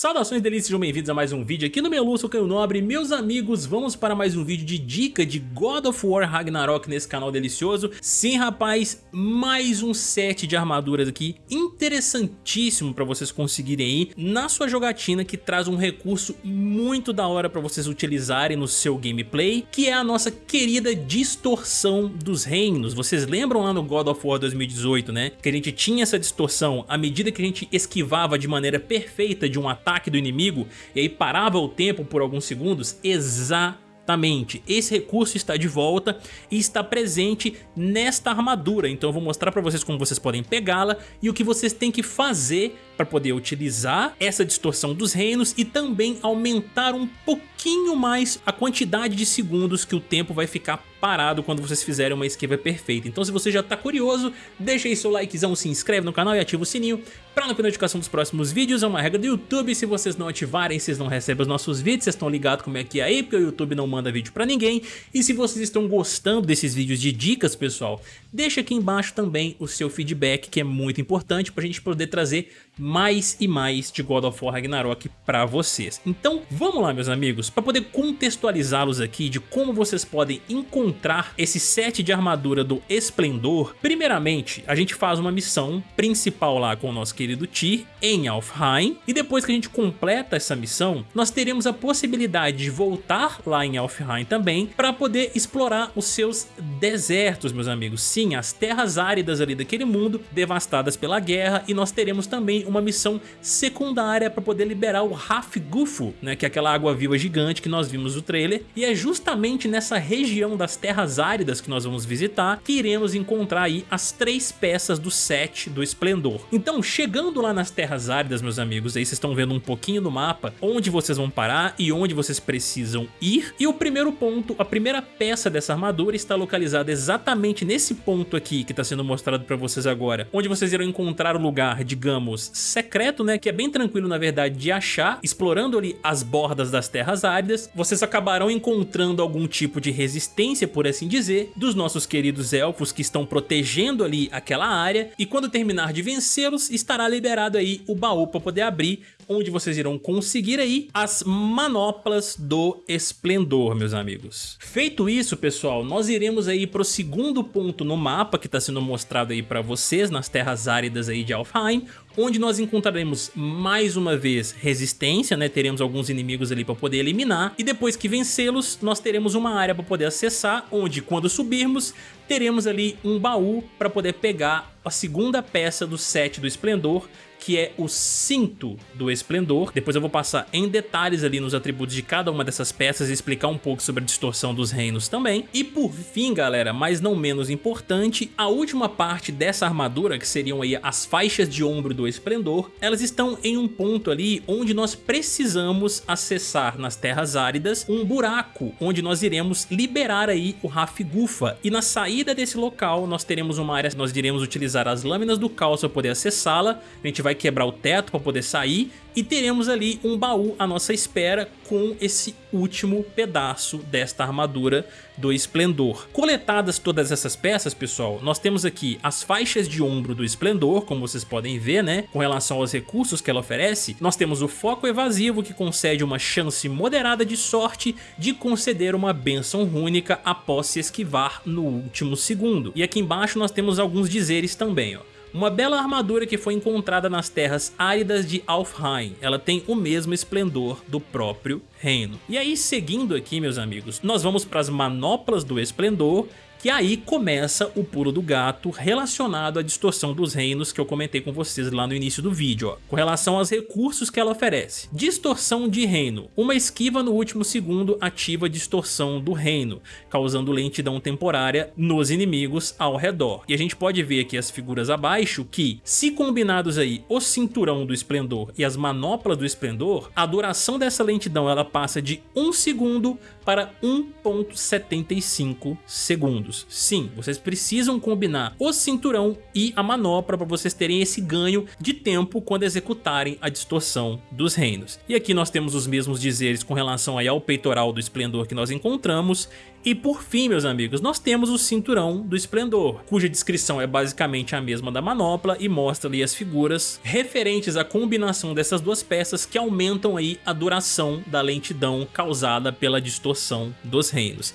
Saudações delícias, sejam bem-vindos a mais um vídeo aqui no Melu, sou Caio Nobre. Meus amigos, vamos para mais um vídeo de dica de God of War Ragnarok nesse canal delicioso. Sim rapaz, mais um set de armaduras aqui interessantíssimo para vocês conseguirem aí na sua jogatina Que traz um recurso muito da hora para vocês utilizarem no seu gameplay Que é a nossa querida distorção dos reinos. Vocês lembram lá no God of War 2018 né, que a gente tinha essa distorção à medida que a gente esquivava de maneira perfeita de um ataque do inimigo e aí parava o tempo por alguns segundos, exatamente. Esse recurso está de volta e está presente nesta armadura, então eu vou mostrar para vocês como vocês podem pegá-la e o que vocês têm que fazer para poder utilizar essa distorção dos reinos e também aumentar um pouquinho mais a quantidade de segundos que o tempo vai ficar parado quando vocês fizerem uma esquiva perfeita. Então se você já tá curioso, deixa aí seu likezão, se inscreve no canal e ativa o sininho para não perder notificação dos próximos vídeos. É uma regra do YouTube, se vocês não ativarem, vocês não recebem os nossos vídeos, vocês estão ligados como é que é aí, porque o YouTube não manda vídeo pra ninguém. E se vocês estão gostando desses vídeos de dicas, pessoal, deixa aqui embaixo também o seu feedback, que é muito importante pra gente poder trazer mais e mais de God of War Ragnarok pra vocês. Então vamos lá meus amigos, para poder contextualizá-los aqui de como vocês podem encontrar esse set de armadura do Esplendor, primeiramente a gente faz uma missão principal lá com o nosso querido Tyr em Alfheim e depois que a gente completa essa missão, nós teremos a possibilidade de voltar lá em Alfheim também para poder explorar os seus desertos meus amigos, sim, as terras áridas ali daquele mundo devastadas pela guerra e nós teremos também uma missão secundária para poder liberar o Rafgufu, né, que é aquela água viva gigante que nós vimos no trailer, e é justamente nessa região das terras áridas que nós vamos visitar que iremos encontrar aí as três peças do set do Esplendor. Então, chegando lá nas terras áridas, meus amigos, aí vocês estão vendo um pouquinho no mapa onde vocês vão parar e onde vocês precisam ir, e o primeiro ponto, a primeira peça dessa armadura está localizada exatamente nesse ponto aqui que está sendo mostrado para vocês agora, onde vocês irão encontrar o lugar, digamos, secreto, né, que é bem tranquilo na verdade de achar, explorando ali as bordas das terras áridas, vocês acabarão encontrando algum tipo de resistência, por assim dizer, dos nossos queridos elfos que estão protegendo ali aquela área, e quando terminar de vencê-los, estará liberado aí o baú para poder abrir, onde vocês irão conseguir aí as manoplas do esplendor, meus amigos. Feito isso, pessoal, nós iremos aí o segundo ponto no mapa que está sendo mostrado aí para vocês, nas terras áridas aí de Alfheim, onde nós encontraremos mais uma vez resistência, né? teremos alguns inimigos ali para poder eliminar, e depois que vencê-los, nós teremos uma área para poder acessar, onde quando subirmos, teremos ali um baú para poder pegar a segunda peça do set do Esplendor, que é o cinto do Esplendor. Depois eu vou passar em detalhes ali nos atributos de cada uma dessas peças e explicar um pouco sobre a distorção dos reinos também. E por fim, galera, mas não menos importante, a última parte dessa armadura, que seriam aí as faixas de ombro do Esplendor, elas estão em um ponto ali onde nós precisamos acessar nas terras áridas um buraco, onde nós iremos liberar aí o Rafgufa. E na saída desse local nós teremos uma área, nós iremos utilizar as lâminas do caos para poder acessá-la, a gente vai quebrar o teto para poder sair e teremos ali um baú à nossa espera com esse último pedaço desta armadura do Esplendor. Coletadas todas essas peças, pessoal, nós temos aqui as faixas de ombro do Esplendor, como vocês podem ver, né, com relação aos recursos que ela oferece. Nós temos o foco evasivo, que concede uma chance moderada de sorte de conceder uma benção rúnica após se esquivar no último segundo. E aqui embaixo nós temos alguns dizeres também, ó. Uma bela armadura que foi encontrada nas terras áridas de Alfheim. Ela tem o mesmo esplendor do próprio reino. E aí, seguindo aqui, meus amigos, nós vamos para as manoplas do esplendor que aí começa o pulo do gato relacionado à distorção dos reinos que eu comentei com vocês lá no início do vídeo, ó, com relação aos recursos que ela oferece. Distorção de reino. Uma esquiva no último segundo ativa a distorção do reino, causando lentidão temporária nos inimigos ao redor. E a gente pode ver aqui as figuras abaixo que, se combinados aí o cinturão do esplendor e as manoplas do esplendor, a duração dessa lentidão ela passa de 1 segundo para 1.75 segundos. Sim, vocês precisam combinar o cinturão e a manopla para vocês terem esse ganho de tempo quando executarem a distorção dos reinos. E aqui nós temos os mesmos dizeres com relação aí ao peitoral do esplendor que nós encontramos e por fim, meus amigos, nós temos o Cinturão do Esplendor, cuja descrição é basicamente a mesma da manopla e mostra ali as figuras referentes à combinação dessas duas peças que aumentam aí a duração da lentidão causada pela distorção dos reinos.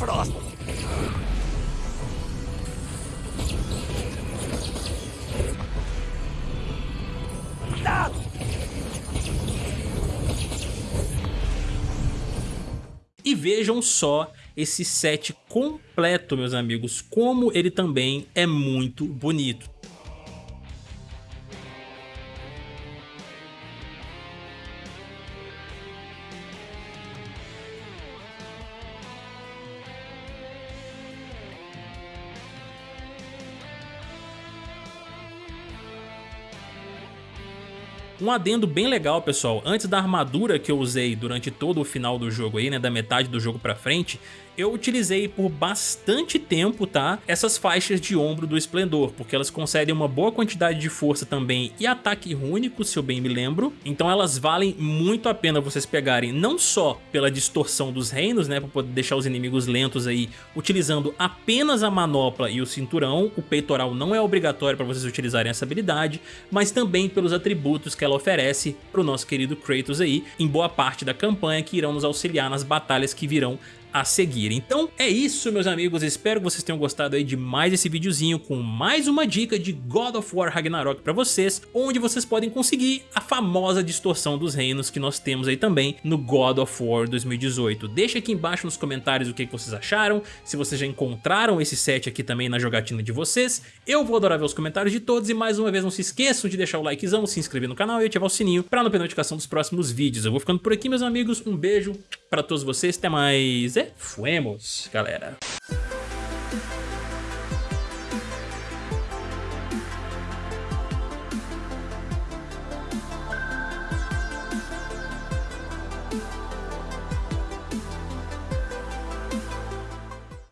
Frost. E vejam só esse set completo, meus amigos, como ele também é muito bonito. Um adendo bem legal, pessoal, antes da armadura que eu usei durante todo o final do jogo aí, né, da metade do jogo pra frente, eu utilizei por bastante tempo, tá? Essas faixas de ombro do Esplendor, porque elas concedem uma boa quantidade de força também e ataque único, se eu bem me lembro. Então elas valem muito a pena vocês pegarem, não só pela distorção dos reinos, né, para poder deixar os inimigos lentos aí, utilizando apenas a manopla e o cinturão, o peitoral não é obrigatório para vocês utilizarem essa habilidade, mas também pelos atributos que ela oferece para o nosso querido Kratos aí, em boa parte da campanha que irão nos auxiliar nas batalhas que virão a seguir. Então é isso meus amigos, espero que vocês tenham gostado aí de mais esse videozinho com mais uma dica de God of War Ragnarok pra vocês, onde vocês podem conseguir a famosa distorção dos reinos que nós temos aí também no God of War 2018. Deixa aqui embaixo nos comentários o que vocês acharam, se vocês já encontraram esse set aqui também na jogatina de vocês, eu vou adorar ver os comentários de todos e mais uma vez não se esqueçam de deixar o likezão, se inscrever no canal e ativar o sininho pra não perder notificação dos próximos vídeos. Eu vou ficando por aqui meus amigos, um beijo pra todos vocês, até mais fuemos, galera.